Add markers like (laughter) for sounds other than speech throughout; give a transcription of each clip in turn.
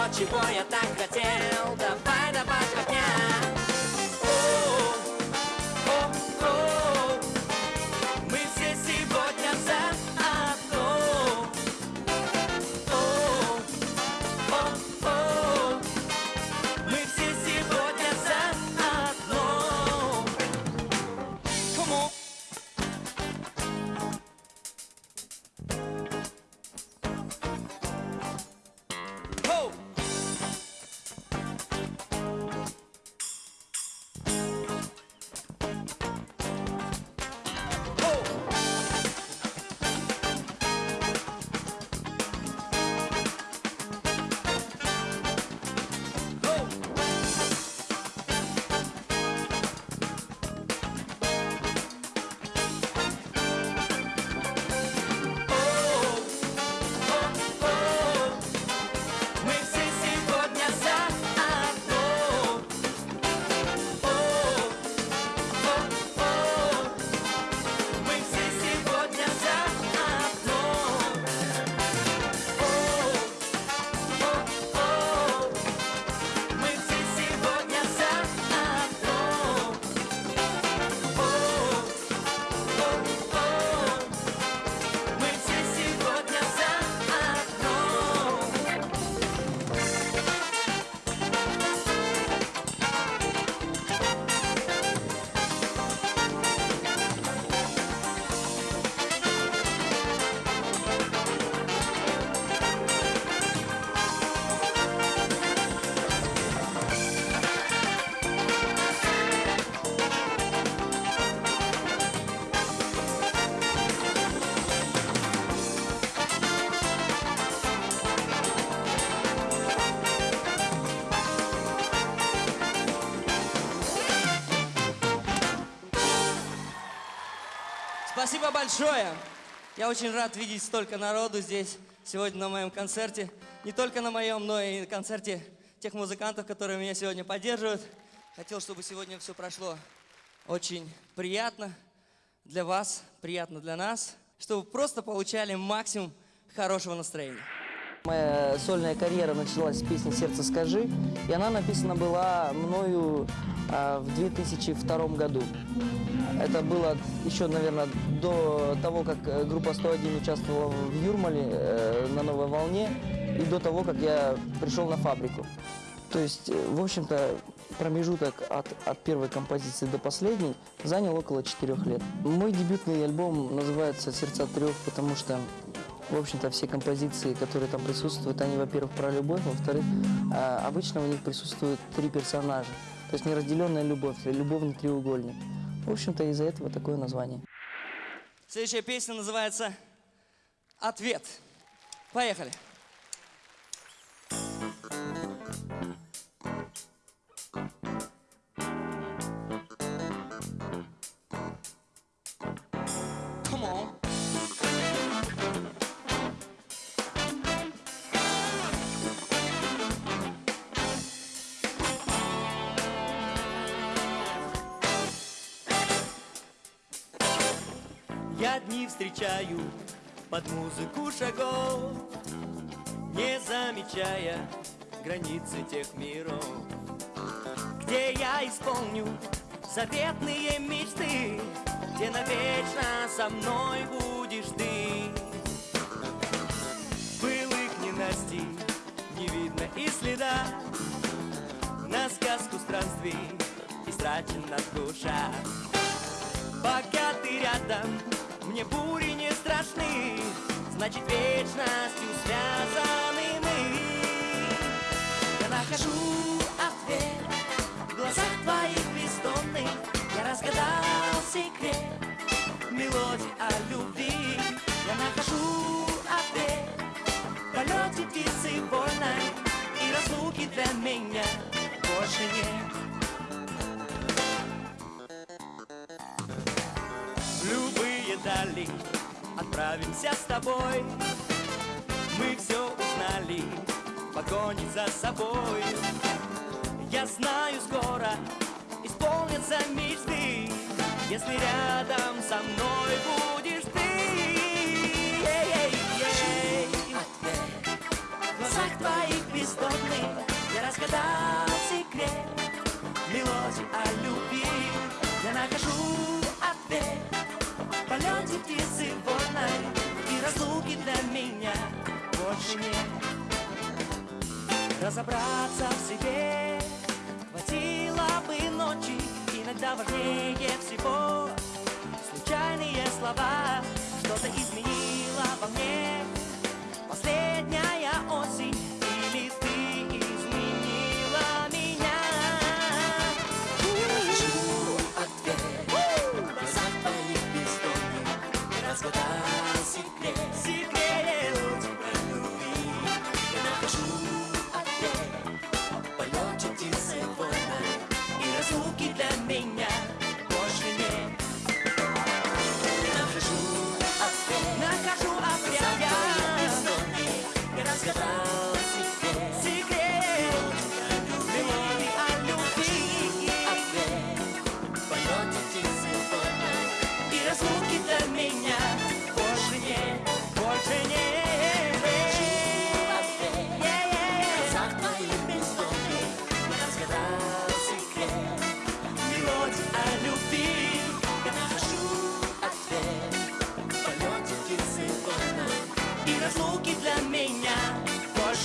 Все, чего я так хотел, давай, давай, огня Спасибо большое. Я очень рад видеть столько народу здесь сегодня на моем концерте. Не только на моем, но и на концерте тех музыкантов, которые меня сегодня поддерживают. Хотел, чтобы сегодня все прошло очень приятно для вас, приятно для нас, чтобы просто получали максимум хорошего настроения. Моя сольная карьера началась с песни «Сердце скажи», и она написана была мною а, в 2002 году. Это было еще, наверное, до того, как э, группа 101 участвовала в Юрмале э, на «Новой волне», и до того, как я пришел на фабрику. То есть, э, в общем-то, промежуток от, от первой композиции до последней занял около четырех лет. Мой дебютный альбом называется «Сердца трех», потому что в общем-то, все композиции, которые там присутствуют, они, во-первых, про любовь, во-вторых, а, обычно в них присутствуют три персонажа. То есть неразделенная любовь, любовный треугольник. В общем-то, из-за этого такое название. Следующая песня называется «Ответ». Поехали. Come встречаю под музыку шагов, Не замечая границы тех миров, Где я исполню заветные мечты, Где навечно со мной будешь ты. радости не видно и следа На сказку странствий истрачена душа Пока ты рядом, мне бури не страшны Значит вечностью связаны мы. Я нахожу ответ в глазах твоих бездонных. Я разгадал секрет мелодии о любви. Я нахожу ответ в полете птицы вольной И разлуки для меня больше нет любые дали. Отправимся с тобой. Мы все узнали, погони за собой. Я знаю, скоро исполнятся мечты. Если рядом со мной будешь ты. Ей-ей-ей. В глазах твоих бездонных Я разгадал секрет. Мелодии о любви Я нахожу ответ Птицы вольной И разлуки для меня больше нет. Разобраться в себе Хватило бы ночи Иногда важнее всего Случайные слова Что-то изменило во мне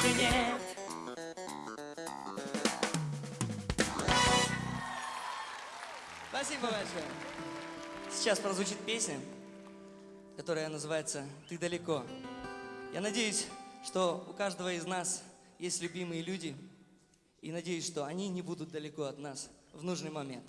больше нет Спасибо большое. Сейчас прозвучит песня, которая называется «Ты далеко». Я надеюсь, что у каждого из нас есть любимые люди, и надеюсь, что они не будут далеко от нас в нужный момент.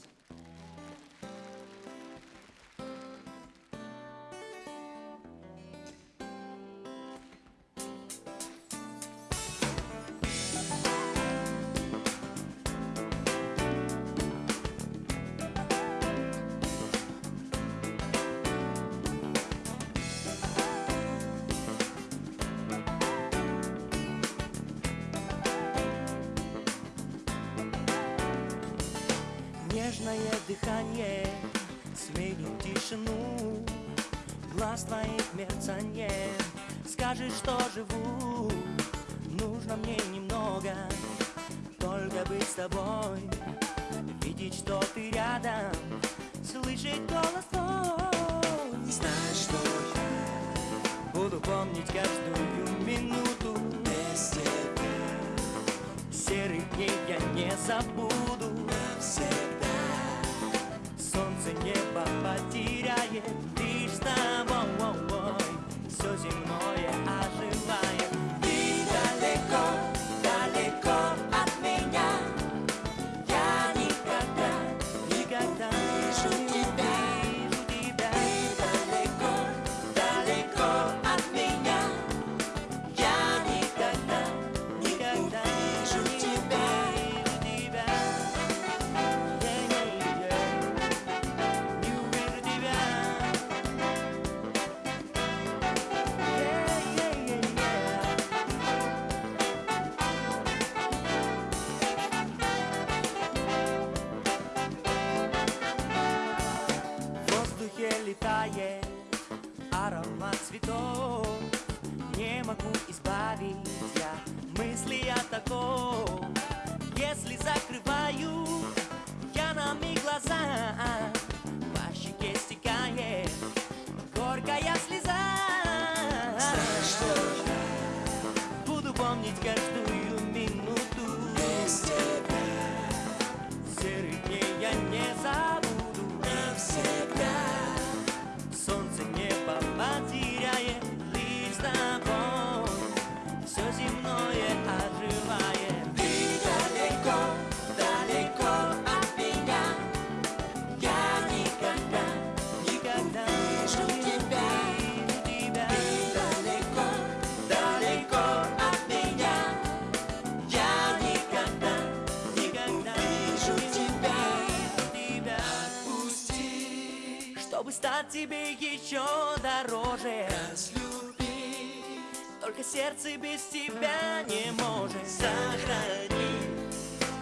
Сердце без тебя не может Сохрани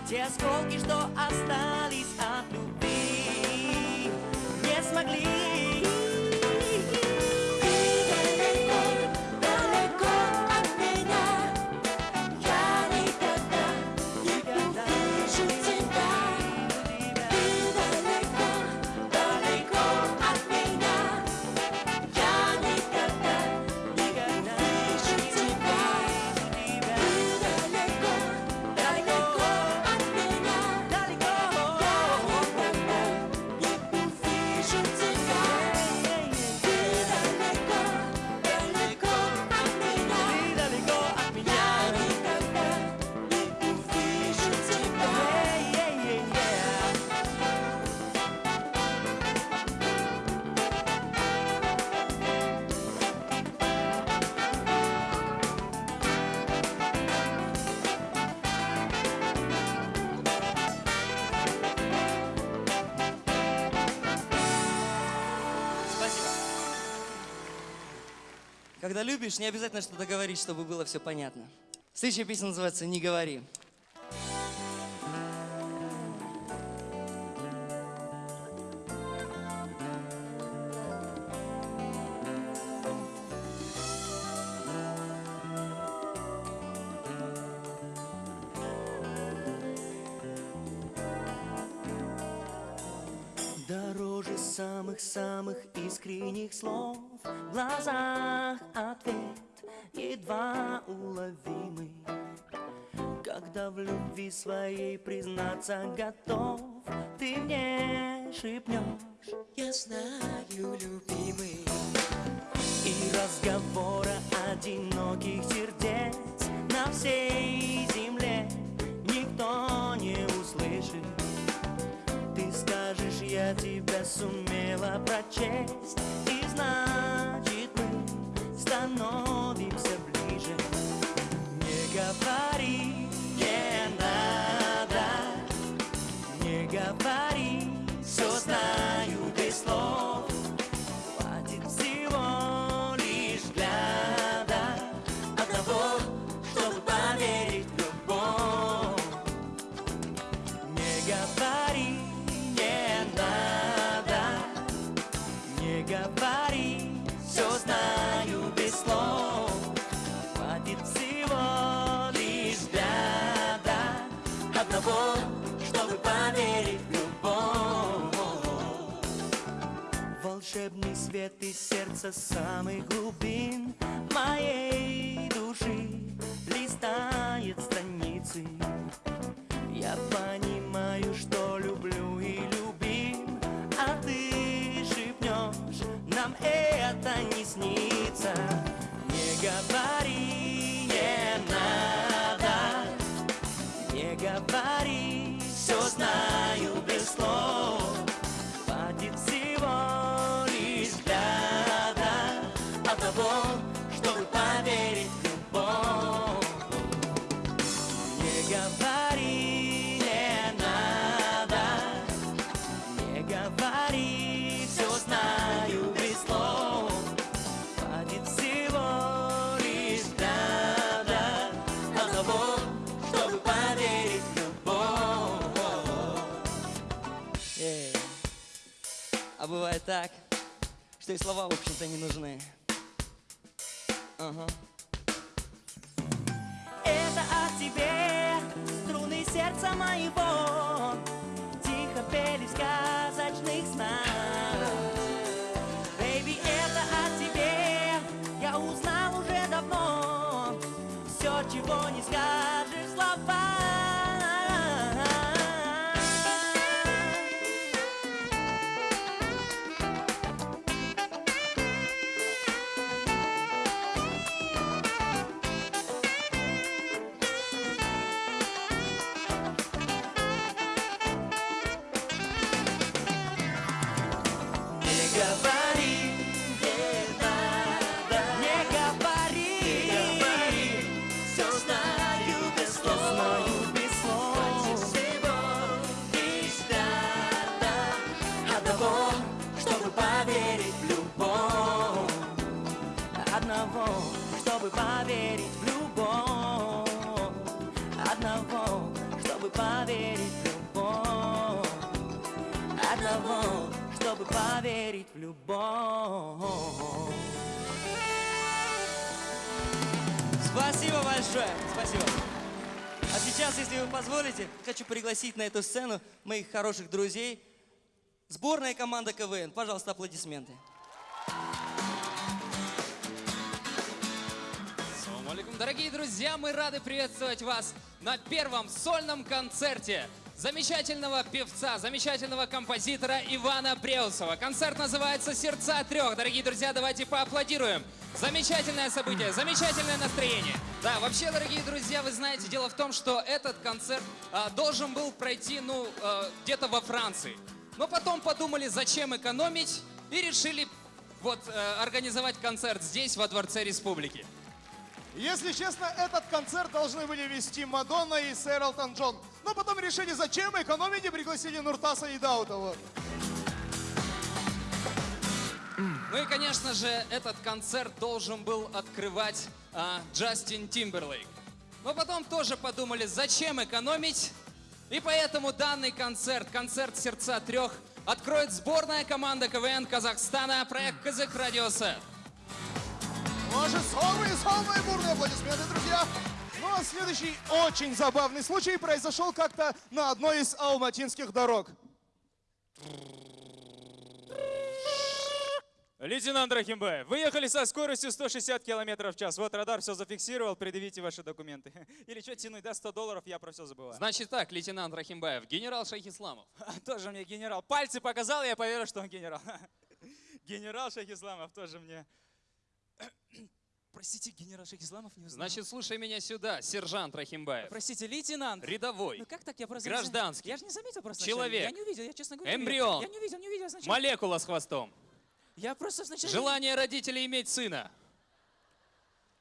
Те осколки, что остались любишь, не обязательно что-то говорить, чтобы было все понятно. Следующая песня называется «Не говори». Дороже самых-самых искренних слов В глазах ответ едва уловимый Когда в любви своей признаться готов Ты мне шепнешь Я знаю, любимый И разговора одиноких сердец На всей земле никто не услышит. Ты скажешь, я тебя сумела прочесть И значит мы становимся Волшебный свет из сердца самых глубин моей души листает страницы. Я понимаю, что люблю и любим, а ты шепнешь, нам это не снится. Не говори, бывает так, что и слова, в общем-то, не нужны. Ага. Это о тебе струны сердца моего хочу пригласить на эту сцену моих хороших друзей. Сборная команда КВН. Пожалуйста, аплодисменты. Алейкум. Дорогие друзья, мы рады приветствовать вас на первом сольном концерте замечательного певца, замечательного композитора Ивана Бреусова. Концерт называется «Сердца трех». Дорогие друзья, давайте поаплодируем. Замечательное событие, замечательное настроение. Да, вообще, дорогие друзья, вы знаете, дело в том, что этот концерт а, должен был пройти, ну, а, где-то во Франции. Но потом подумали, зачем экономить, и решили вот э, организовать концерт здесь, во Дворце Республики. Если честно, этот концерт должны были вести Мадонна и сэр Элтон Джон. Но потом решили, зачем экономить и пригласили Нуртаса и Даутова. Ну и, конечно же, этот концерт должен был открывать а, Джастин Тимберлейк. Но потом тоже подумали, зачем экономить, и поэтому данный концерт, концерт «Сердца трех», откроет сборная команда КВН Казахстана, проект «Казак Радиосет». Ваши самые-самые бурные аплодисменты, друзья. Ну а следующий очень забавный случай произошел как-то на одной из алматинских дорог. Лейтенант Рахимбаев, вы ехали со скоростью 160 км в час. Вот радар все зафиксировал, предъявите ваши документы. (laughs) Или что тянуть, да, 100 долларов, я про все забываю. Значит так, лейтенант Рахимбаев, генерал Шахисламов. (laughs) Тоже мне генерал. Пальцы показал, я поверил, что он генерал. (laughs) Генерал Шахисламов тоже мне... Простите, генерал Шахисламов не узнал. Значит, слушай меня сюда, сержант Рахимбаев. Простите, лейтенант. Рядовой, Ну как так? Я просто... Гражданский. Я же не заметил просто. Человек. Я не увидел, я честно говоря. не. Эмбрион. Я не увидел, не увидел сначала. молекула с хвостом. Я просто сначала... Желание родителей иметь сына.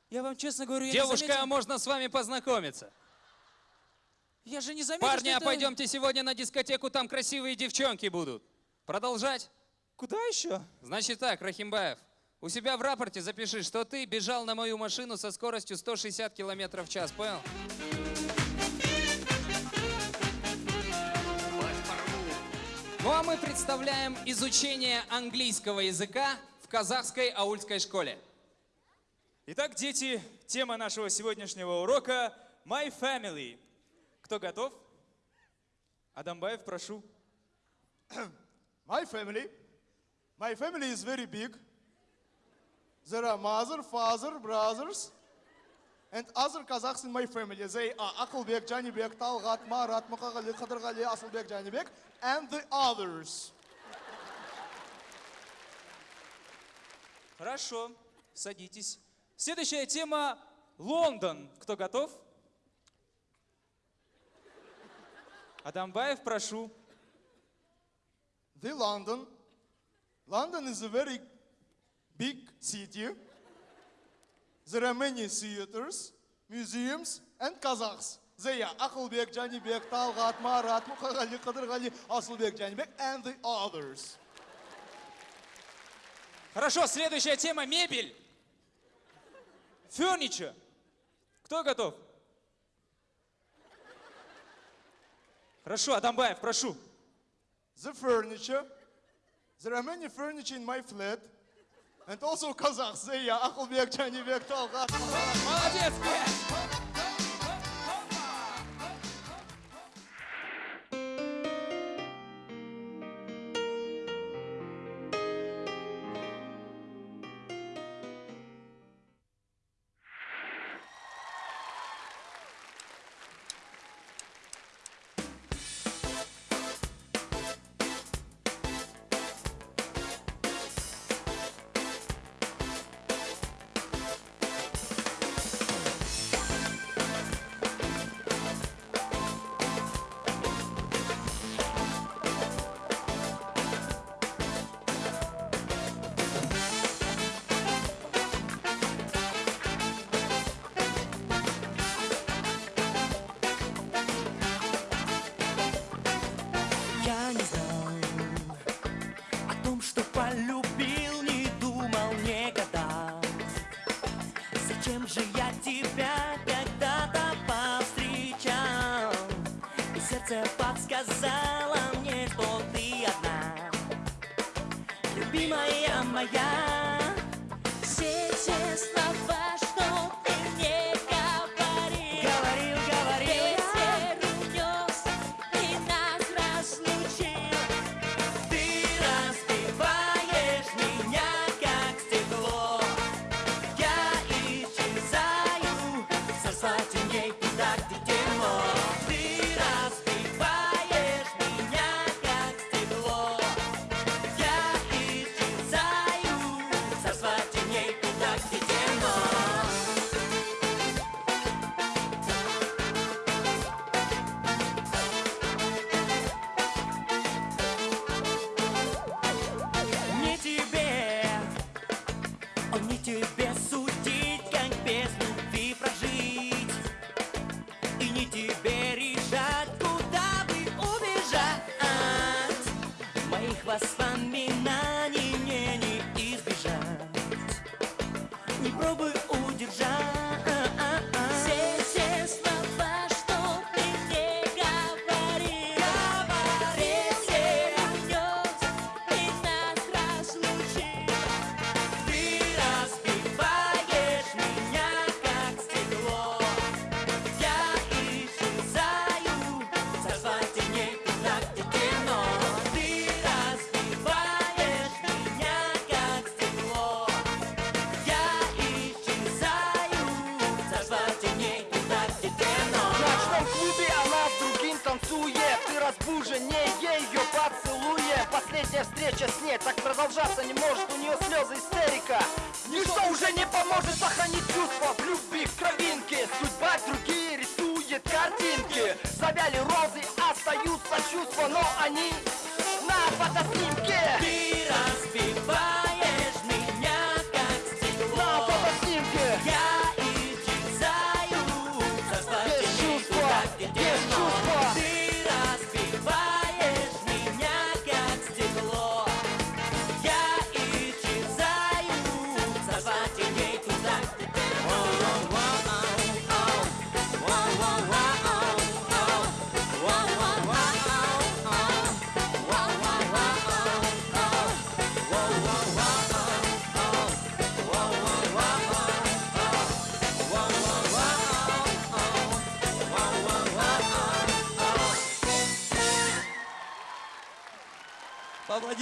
Я вам честно говорю, я не Девушка, заметил. можно с вами познакомиться. Я же не заметил, Парни, а это- пойдемте сегодня на дискотеку, там красивые девчонки будут. Продолжать? Куда еще? Значит так, Рахимбаев, у себя в рапорте запиши, что ты бежал на мою машину со скоростью 160 км в час, понял? Ну а мы представляем изучение английского языка в казахской аульской школе. Итак, дети, тема нашего сегодняшнего урока – My Family. Кто готов? Адамбаев, прошу. (clears throat) My family. My family is very big. There are mother, father, brothers, and other Kazakhs in my family. They are Akılbek, Canibek, Talgat, Marat, Mukagali, Khadargali, Asılbek, Canibek, and the others. Хорошо, садитесь. Следующая тема – Лондон. Кто готов? Адамбаев, прошу. The London. London is a very big city. There are many theaters, museums, and Kazakhs. They are Akılbek, Canibek, Talgat, Marat, Mukagali, Khadargali, Asılbek, Canibek, and the others. Хорошо, следующая тема – мебель. Furniture. Кто готов? Хорошо, Адамбаев, прошу. The furniture. There are many furniture in my flat. And also Kazakhs, Zeya, Akhulbek, Janibek, Talgat. Молодец, блядь!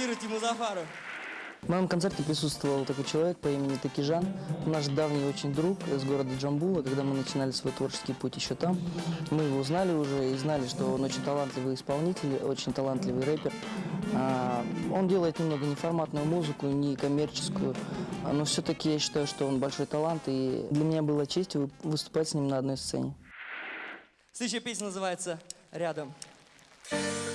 аплодируйте Музафару. В моем концерте присутствовал такой человек по имени Такижан, наш давний очень друг из города Джамбула. Когда мы начинали свой творческий путь еще там, мы его узнали уже и знали, что он очень талантливый исполнитель, очень талантливый рэпер. А, он делает немного неформатную музыку, не коммерческую, но все-таки я считаю, что он большой талант, и для меня было честь выступать с ним на одной сцене. Следующая песня называется «Рядом». Рядом.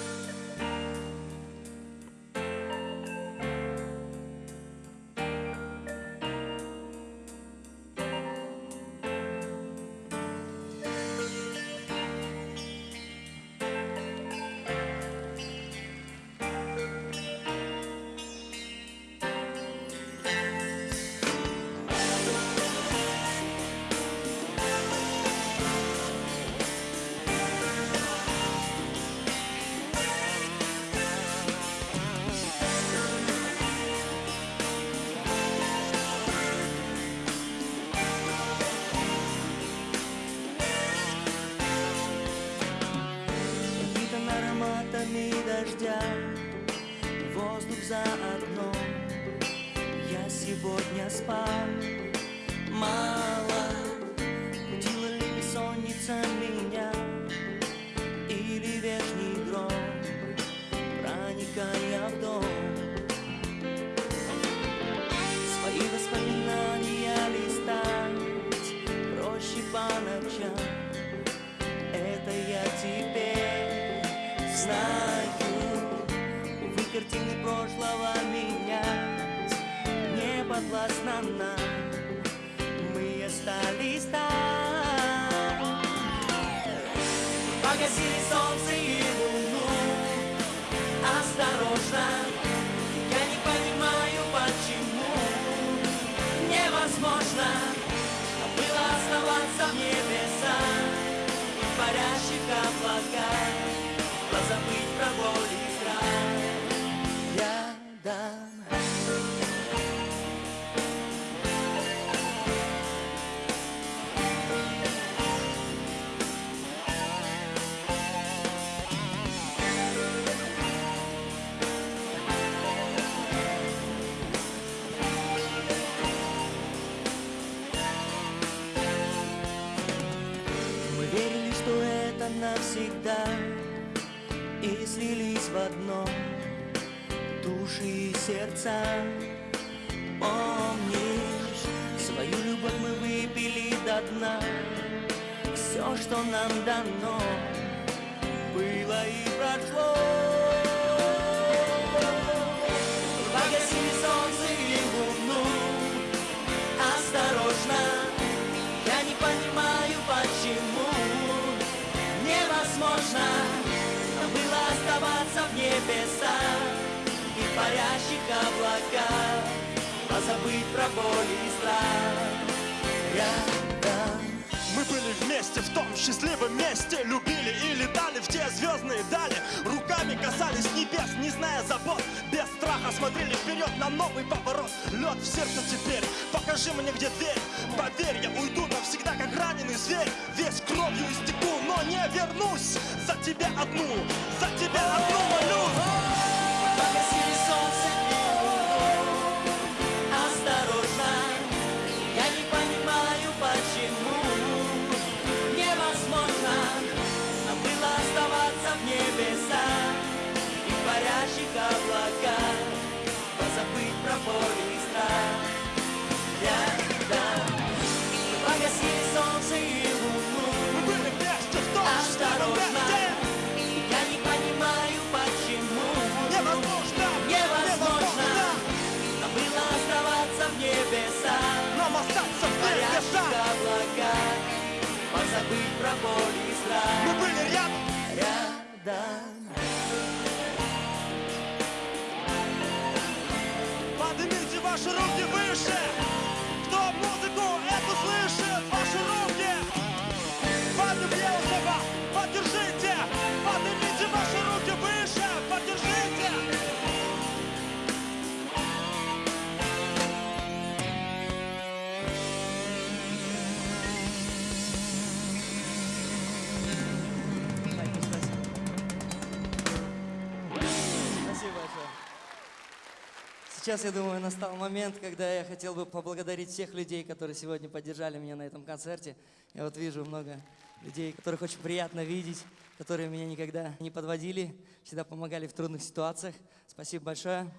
Сейчас, я думаю, настал момент, когда я хотел бы поблагодарить всех людей, которые сегодня поддержали меня на этом концерте. Я вот вижу много людей, которых очень приятно видеть, которые меня никогда не подводили, всегда помогали в трудных ситуациях. Спасибо большое.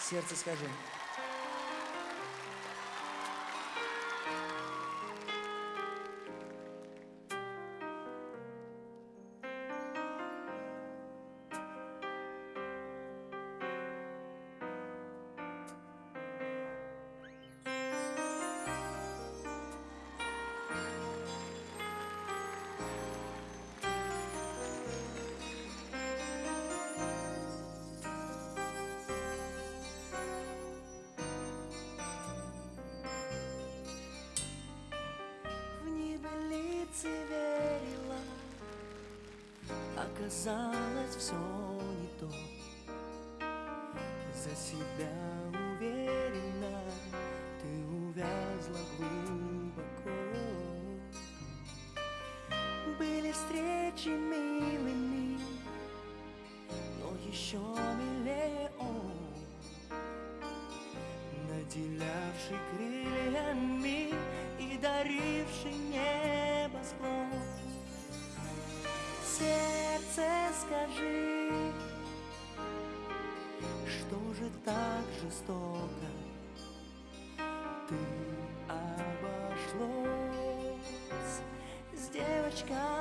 Сердце скажи. Наделявший крыльями и даривший небо небосклон. Сердце, скажи, что же так жестоко ты обошлось с девочкой?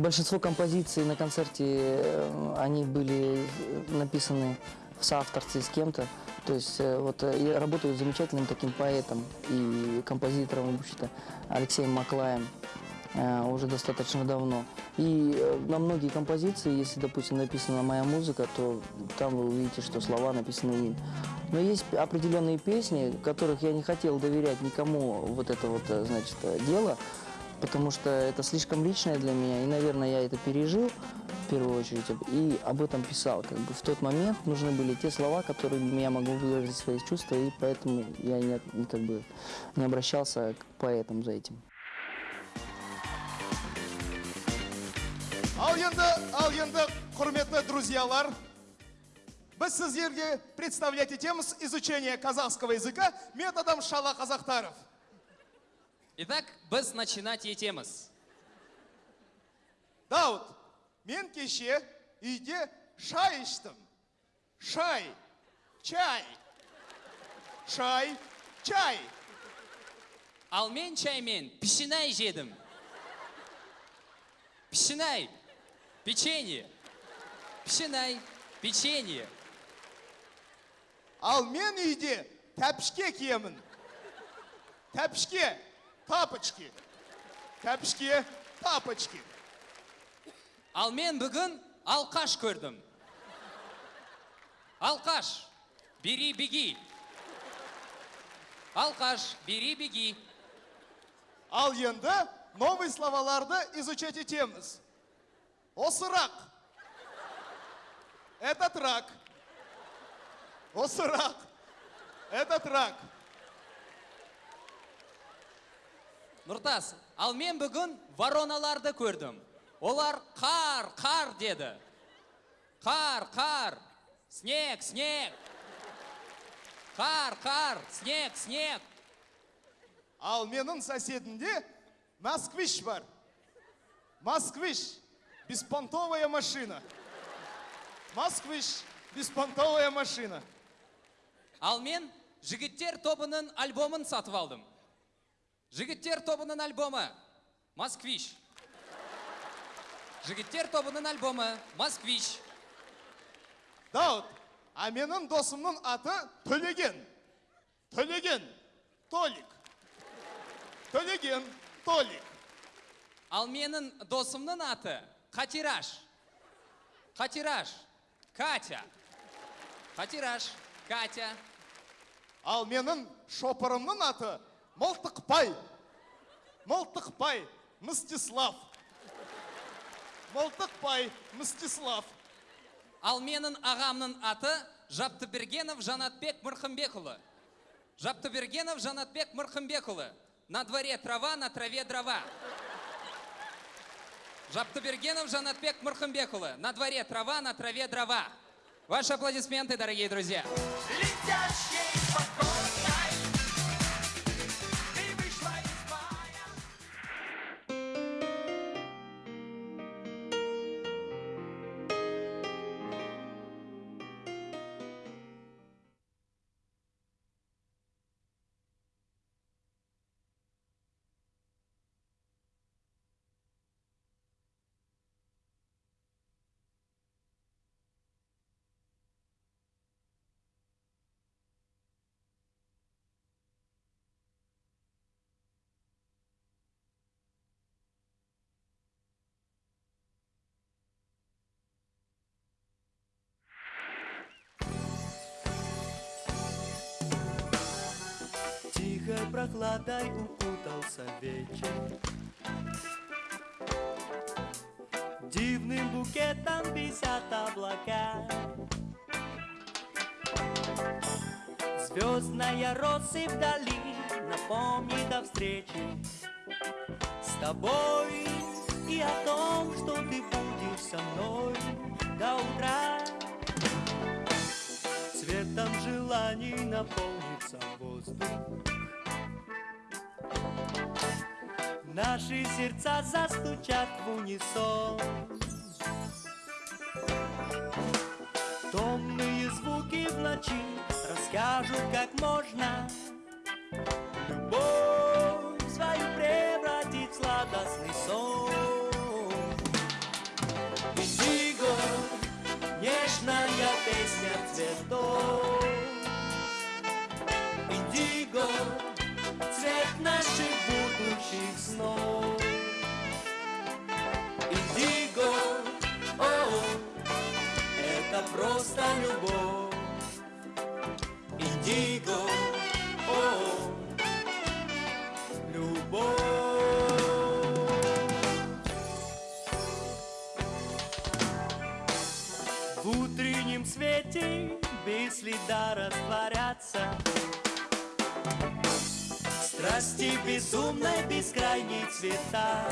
Большинство композиций на концерте, э, они были э, написаны в соавторстве с кем-то. То есть э, вот я работаю с замечательным таким поэтом и композитором, в общем-то, Алексеем Маклаем уже достаточно давно. И на многие композиции, если, допустим, написана моя музыка, то там вы увидите, что слова написаны им. Но есть определенные песни, которых я не хотел доверять никому вот это вот, значит, дело, потому что это слишком личное для меня, и, наверное, я это пережил в первую очередь, и об этом писал. Как бы в тот момент нужны были те слова, которыми я могу выразить свои чувства, и поэтому я не, не, как бы, не обращался к поэтам за этим. Ал енді, ал енді, құрметті друзьялар, біз сіздерге представлять етеміз изучение казахского языка методом шала казахтаров. Итак, біз начинать етеміз. Дауд, мен кеше үйде шай іштім. Шай, чай, шай, чай. Ал мен чаймен пішінай жедім. Пішінай, печенье. Пішінай, печенье. Ал мен үйде тәпішке киемін. Тәпішке, тапочки. Тәпішке, тапочки. Ал мен бүгін алқаш көрдім. Алқаш, бери беги. Алқаш, бери беги. Ал енді новый словаларды изучать етеміз. Осы рак. Этот рак. Осы рак. Этот рак. Нұртас, ал мен бүгін вороналарды көрдім. Олар қар, қар деді. Қар, қар, снег, снег. Қар, қар, снег, снег. Ал менің соседінде москвич бар. Москвич. Беспонтовая машина. Москвич. Беспонтовая машина. Ал мен жігіттер тобының альбомын сатып алдым. Жігіттер тобының альбомы Москвич. Жігіттер тобының альбомы Москвич. Дауд, а менің досымның аты Төлеген. Төлеген. Толик. Төлеген. Толик. Ал менің досымның аты Қатираш. Қатираш. Катя. Қатираш. Катя. Ал менің шопырымның аты Мылтықпай. Мылтықпай. Мстислав. Мылтықпай. Мстислав. Ал менің ағамның аты Жаптыбергенов Жанатбек Мырхымбекұлы. Жаптыбергенов Жанатбек Мырхымбекұлы. На дворе трава, на траве дрова. Жаптыбергенов Жанатбек Мырхымбекұлы. На дворе трава, на траве дрова. Ваши аплодисменты, дорогие друзья. Летящей спокойной прохладой укутался вечер. Дивным букетом висят облака. Звездная россыпь вдали напомнит о встрече С тобой и о том, что ты будешь со мной до утра. Цветом желаний наполнится воздух Наши сердца застучат в унисон. Томные звуки в ночи расскажут, как можно просто любовь. Индиго, о, любовь. В утреннем свете без следа растворятся. Страсти безумной бескрайней цвета.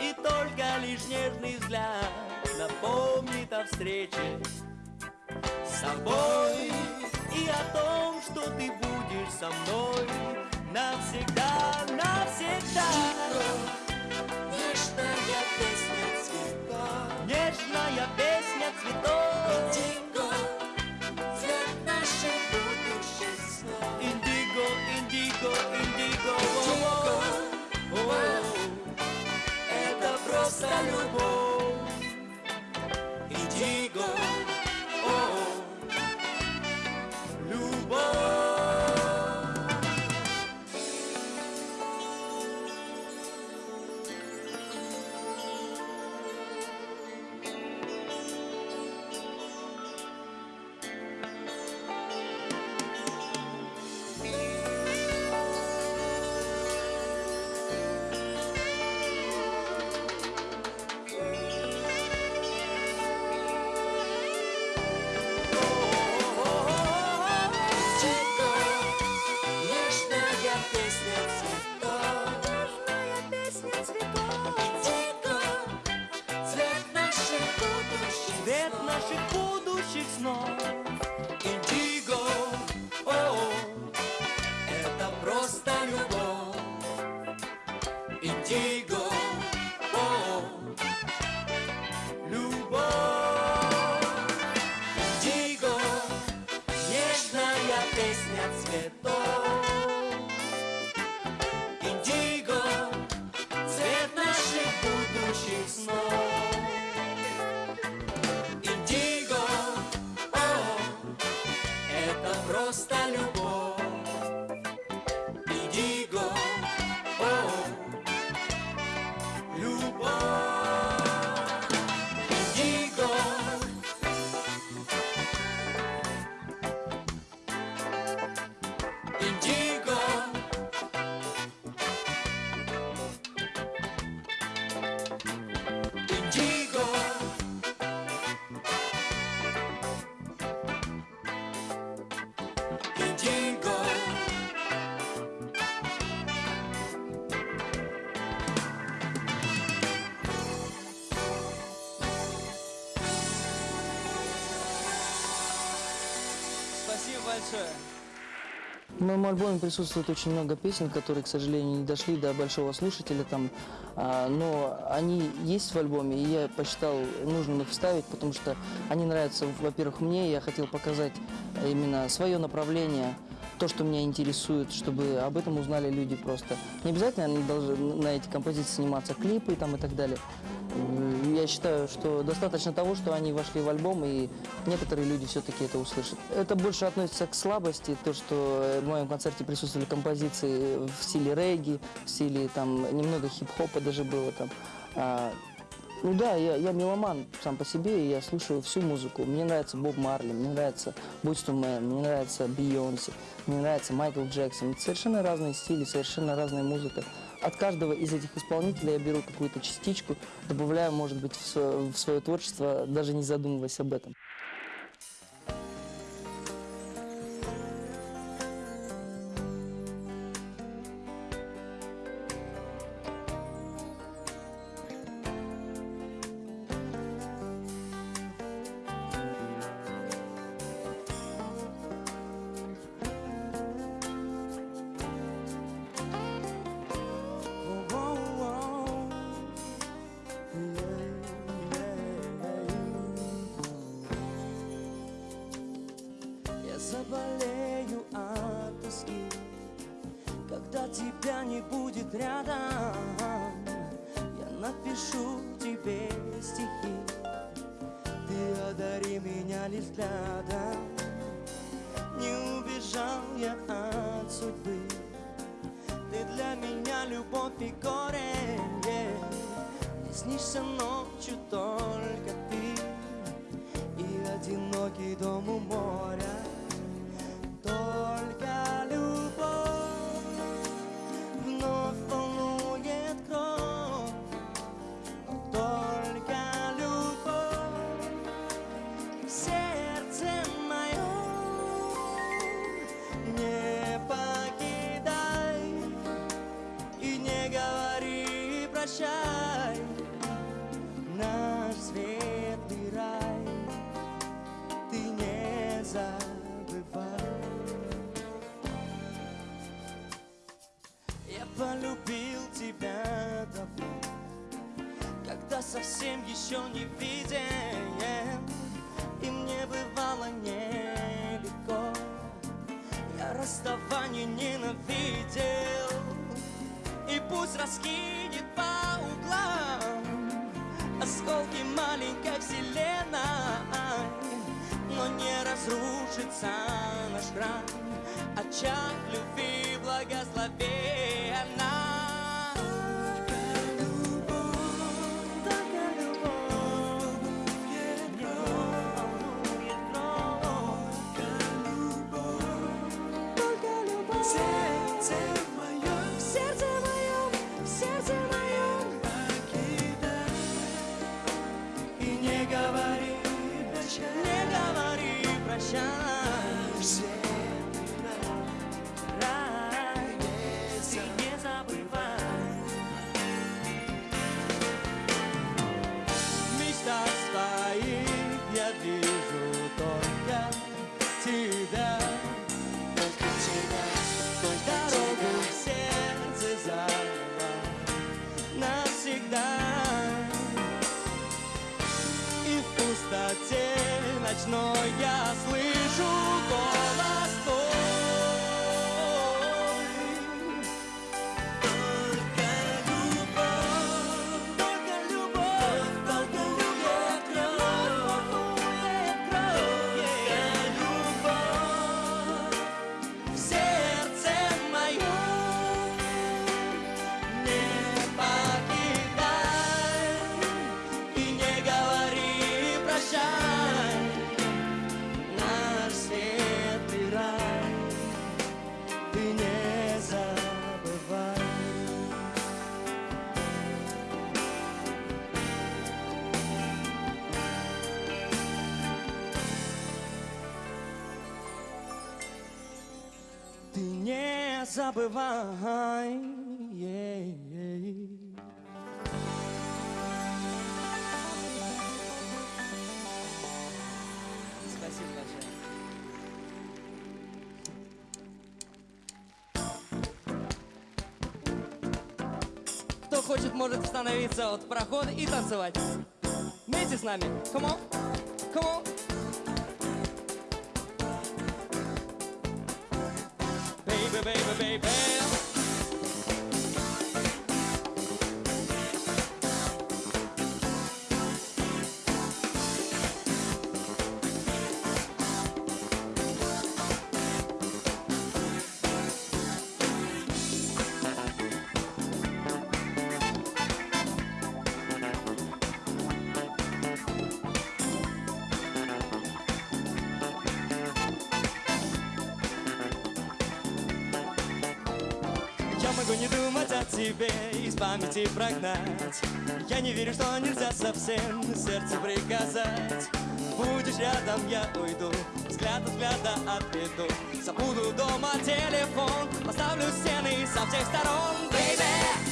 И только лишь нежный взгляд напомнит о встрече с собой И о том, что ты будешь со мной навсегда, навсегда. Нежная песня цветов. Нежная песня цветов. Индиго, цвет наших будущих снов. Индиго, индиго, индиго, Индиго, это просто любовь большое. В моем альбоме присутствует очень много песен, которые, к сожалению, не дошли до большого слушателя там, а, но они есть в альбоме, и я посчитал нужным их вставить, потому что они нравятся, во-первых, мне, я хотел показать именно свое направление, то, что меня интересует, чтобы об этом узнали люди просто. Не обязательно они должны на эти композиции сниматься клипы там и так далее. Я считаю, что достаточно того, что они вошли в альбом, и некоторые люди все-таки это услышат. Это больше относится к слабости, то, что в моем концерте присутствовали композиции в стиле регги, в стиле там немного хип-хопа даже было там. А, Ну да, я, я меломан сам по себе, и я слушаю всю музыку. Мне нравится Боб Марли, мне нравится II Men, мне нравится Бейонсе, мне нравится Майкл Джексон. Совершенно разные стили, совершенно разная музыка. От каждого из этих исполнителей я беру какую-то частичку, добавляю, может быть, в свое, в свое творчество, даже не задумываясь об этом. Когда тебя не будет рядом. Я напишу тебе стихи, ты одари меня лишь взглядом. Не убежал я от судьбы, ты для меня любовь и горе. Не снишься ночью только ты и одинокий дом у моря. Еще не виден, и мне бывало нелегко. Я расставание ненавидел, и пусть раскинет по углам осколки маленькой вселенной, но не разрушится наш храм, очаг любви благословена. Забывай. Спасибо большое. Кто хочет, может становиться от прохода и танцевать. Вместе с нами. Come on. Памяти прогнать. Я не верю, что нельзя совсем сердцу приказать. Будешь рядом, я уйду, взгляд от взгляда отведу. Забуду дома телефон, поставлю стены со всех сторон. Baby,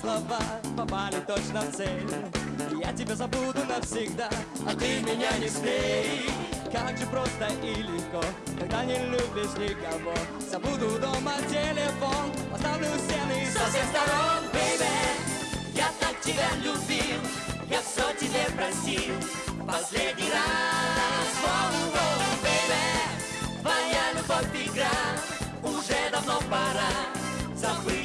слова, попали точно в цель. Я тебя забуду навсегда, а ты меня не смей. Как же просто и легко, когда не любишь никого. Забуду дома телефон, поставлю стены со всех сторон, baby Я так тебя любил, я все тебе простил Последний раз, воу, воу, baby Твоя любовь игра, уже давно пора Забыть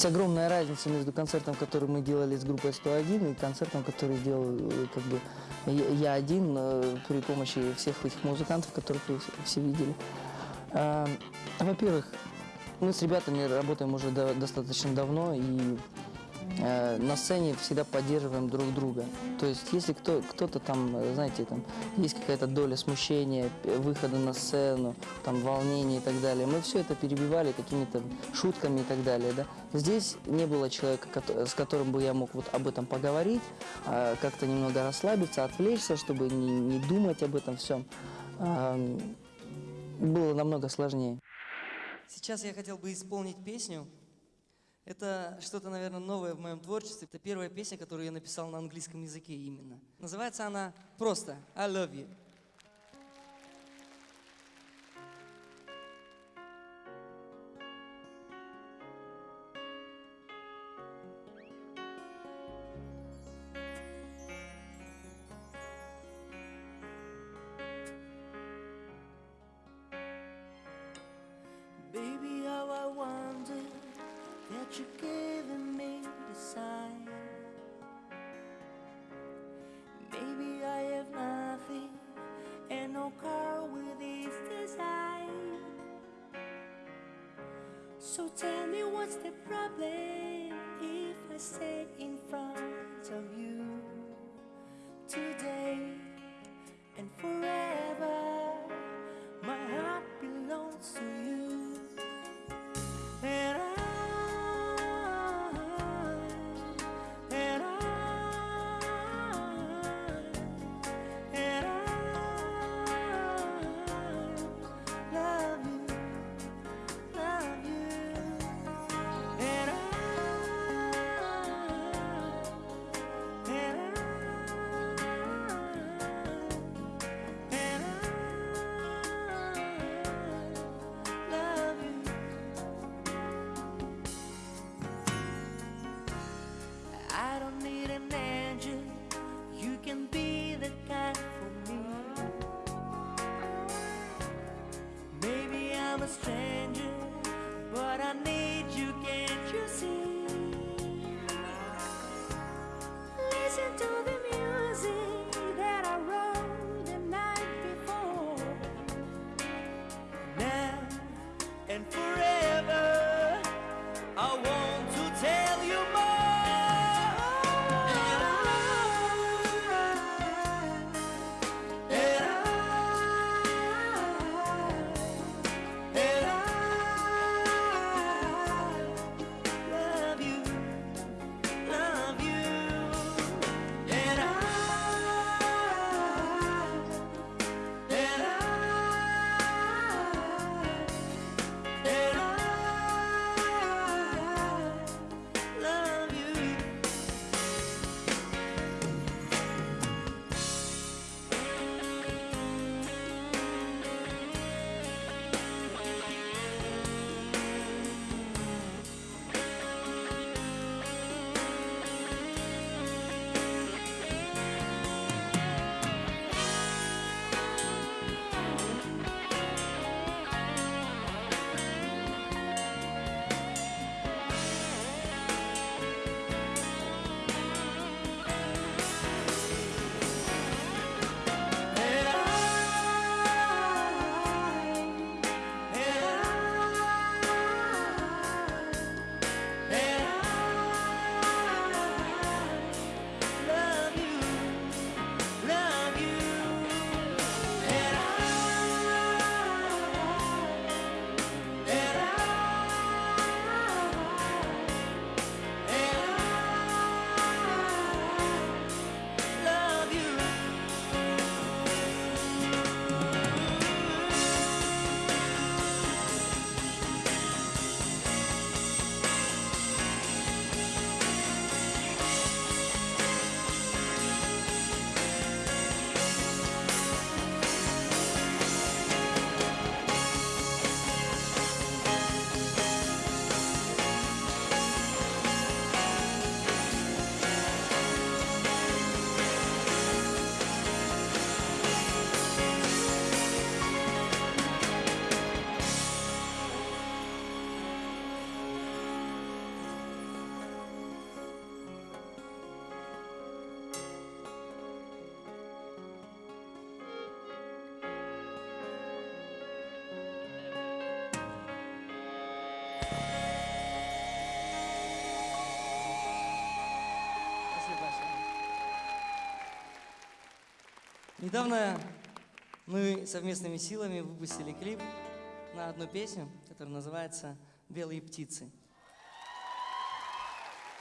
Есть огромная разница между концертом, который мы делали с группой 101, и концертом, который делал э, как бы я один э, при помощи всех этих музыкантов, которых вы все- видели. А, Во-первых, мы с ребятами работаем уже до- достаточно давно, и э, на сцене всегда поддерживаем друг друга. То есть, если кто, кто-то там, э, знаете, там есть какая-то доля смущения, п- выхода на сцену, там волнения и так далее, мы все это перебивали какими-то шутками и так далее, да. Здесь не было человека, с которым бы я мог вот об этом поговорить, а, как-то немного расслабиться, отвлечься, чтобы не, не думать об этом всем. Было намного сложнее. Сейчас я хотел бы исполнить песню. Это что-то, наверное, новое в моем творчестве. Это первая песня, которую я написал на английском языке именно. Называется она просто «I love you». So tell me what's the problem if I stay in front of you Недавно мы совместными силами выпустили клип на одну песню, которая называется «Белые птицы».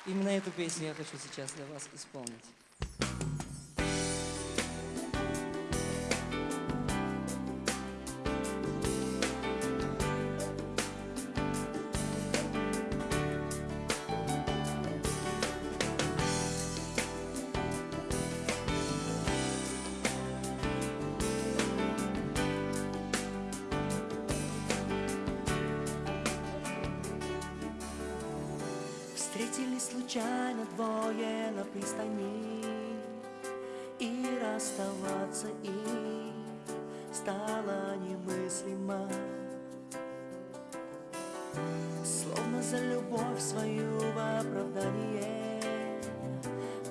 Именно эту песню я хочу сейчас для вас исполнить. случайно двое на пристани И расставаться им стало немыслимо. Словно за любовь свою в оправдание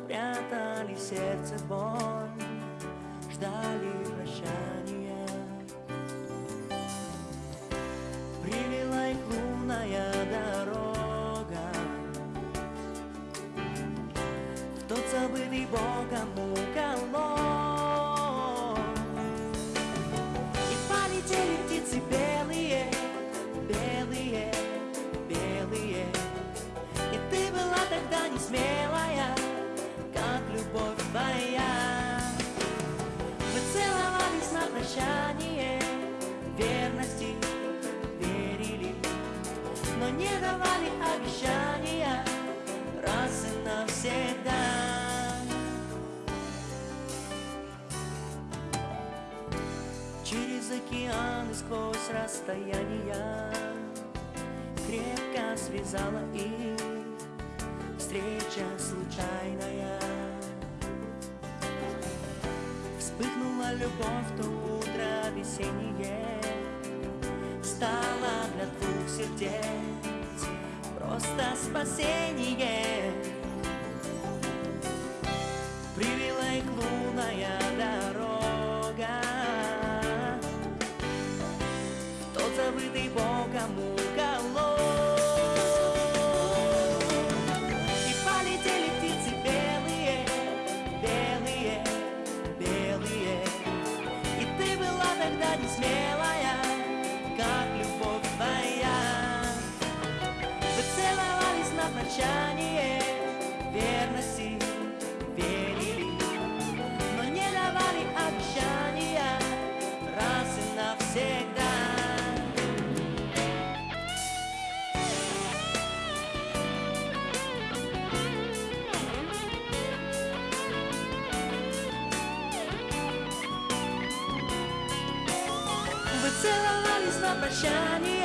Прятали в сердце боль, ждали shining.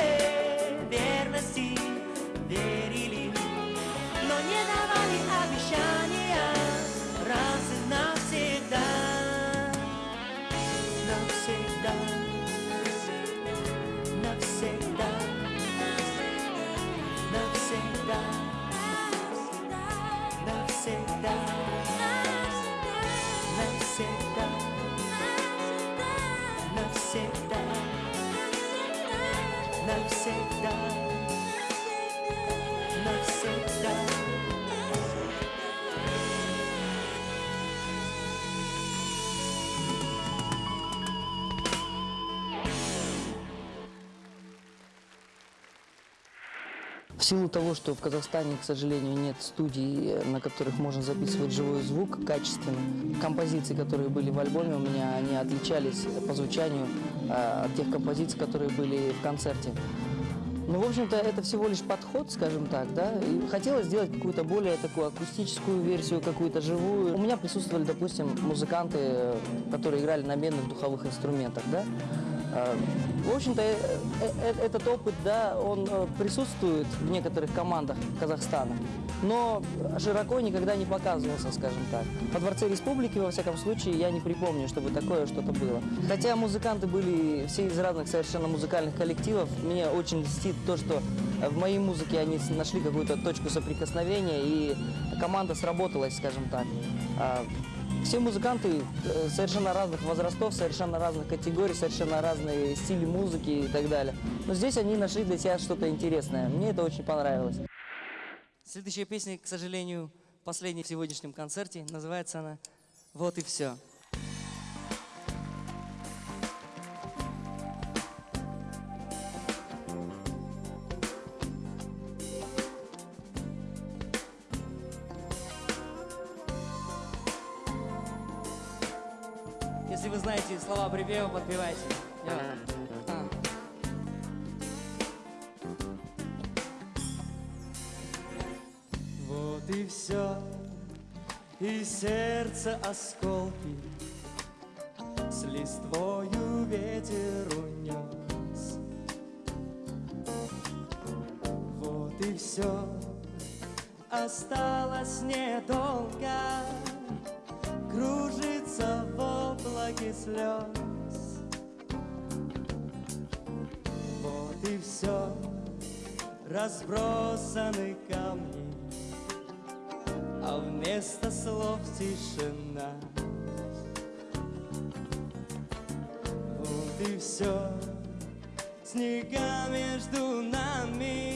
Силу того, что в Казахстане, к сожалению, нет студий, на которых можно записывать живой звук качественно, композиции, которые были в альбоме у меня, они отличались по звучанию э, от тех композиций, которые были в концерте. Ну, в общем-то, это всего лишь подход, скажем так, да. И хотелось сделать какую-то более такую акустическую версию, какую-то живую. У меня присутствовали, допустим, музыканты, э, которые играли на медных духовых инструментах, да. А, В общем-то, э, э, э, этот опыт, да, он э, присутствует в некоторых командах Казахстана, но широко никогда не показывался, скажем так. Во Дворце Республики, во всяком случае, я не припомню, чтобы такое что-то было. Хотя музыканты были все из разных совершенно музыкальных коллективов, мне очень льстит то, что э, в моей музыке они нашли какую-то точку соприкосновения, и команда сработалась, скажем так. Все музыканты э, совершенно разных возрастов, совершенно разных категорий, совершенно разные стили музыки и так далее. Но здесь они нашли для себя что-то интересное. Мне это очень понравилось. Следующая песня, к сожалению, последняя в сегодняшнем концерте. Называется она «Вот и все». Слова припева, подпевайте. А. Вот и все, и сердце осколки С листвою ветер унес. Вот и все, осталось недолго Кружится в облаке слез. Вот и все, разбросаны камни, а вместо слов тишина. Вот и все, снега между нами,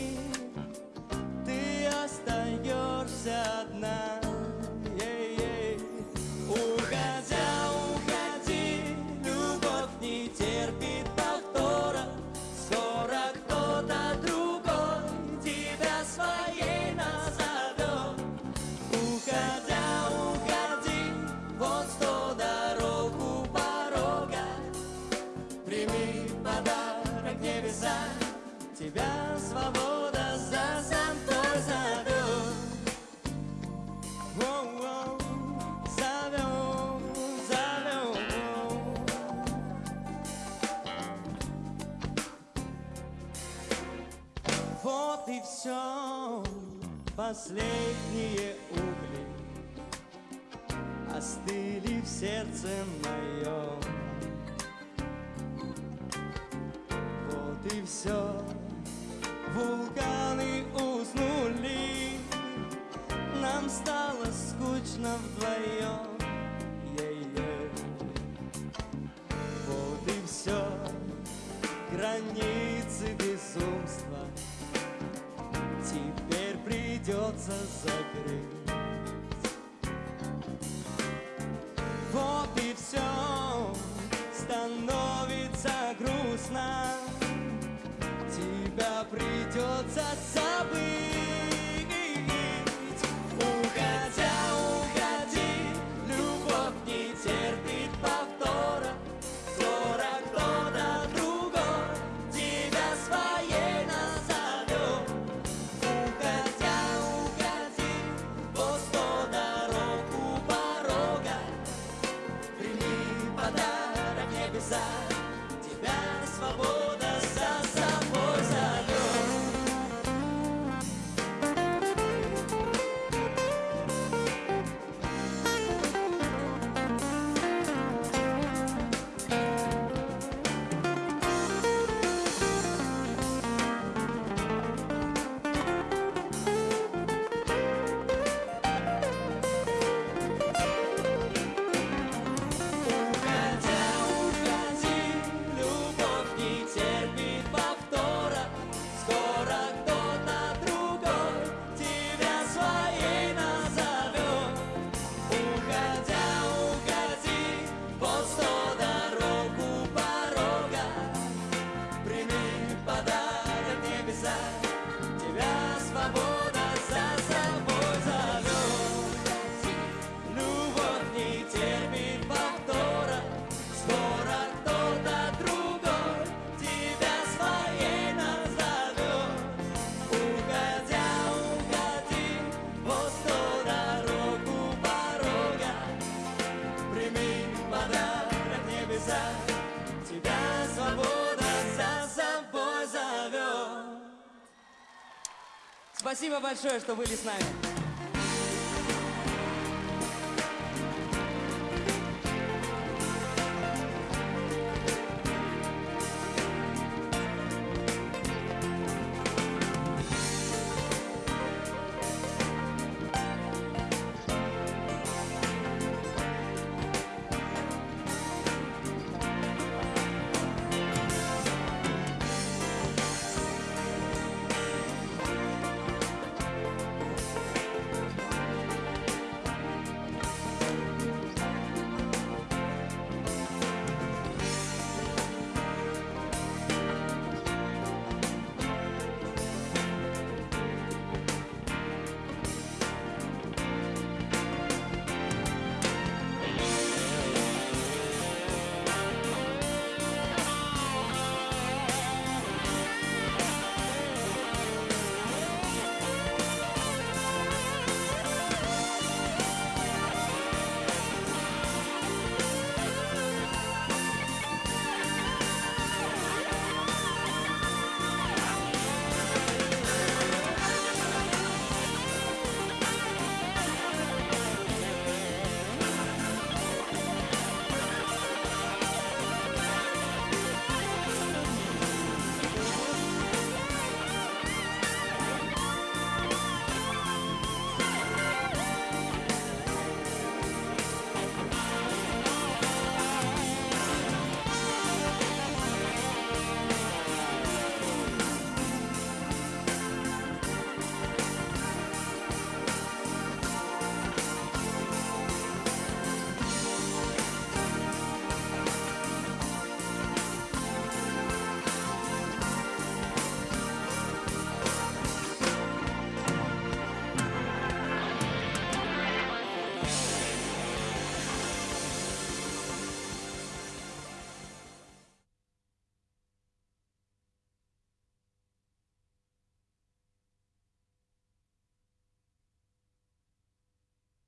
Спасибо большое, что были с нами.